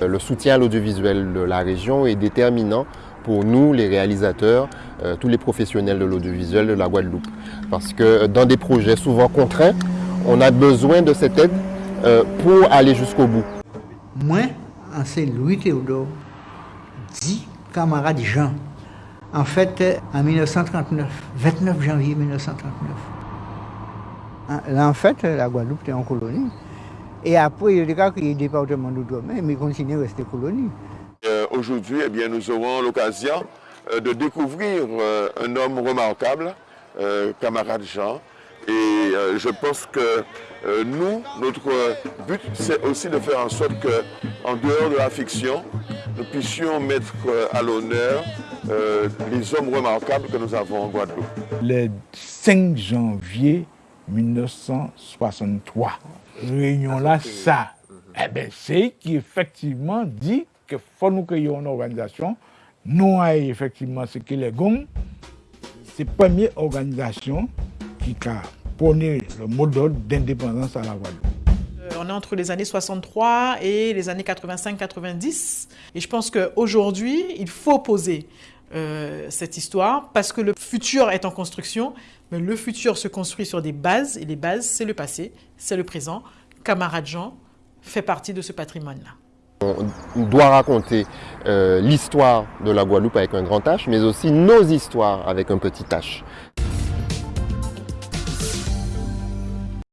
Le soutien à l'audiovisuel de la région est déterminant pour nous, les réalisateurs, euh, tous les professionnels de l'audiovisuel de la Guadeloupe. Parce que dans des projets souvent contraints, on a besoin de cette aide euh, pour aller jusqu'au bout. Moi, c'est Louis Théodore, dit camarade Jean. En fait, en 1939, 29 janvier 1939. Là, en fait, la Guadeloupe était en colonie. Et après, il y a des cas qui département d'outre-mer, mais il continue à rester colonie. Euh, aujourd'hui, eh bien, nous aurons l'occasion euh, de découvrir euh, un homme remarquable, camarade Jean. Et je pense que nous, notre but, c'est aussi de faire en sorte qu'en dehors de la fiction, nous puissions mettre à l'honneur les hommes remarquables que nous avons en Guadeloupe. Le 5 janvier 1963, réunion là, ça, eh ben, c'est qui effectivement dit que faut nous créer une organisation. Nous avons effectivement ce que les GOM, c'est la première organisation qui a donné le modèle d'indépendance à la Guadeloupe. Euh, on est entre les années 63 et les années 85-90. Et je pense qu'aujourd'hui, il faut poser euh, cette histoire parce que le futur est en construction, mais le futur se construit sur des bases et les bases, c'est le passé, c'est le présent. Camarade Jean fait partie de ce patrimoine-là. On doit raconter euh, l'histoire de la Guadeloupe avec un grand H, mais aussi nos histoires avec un petit H.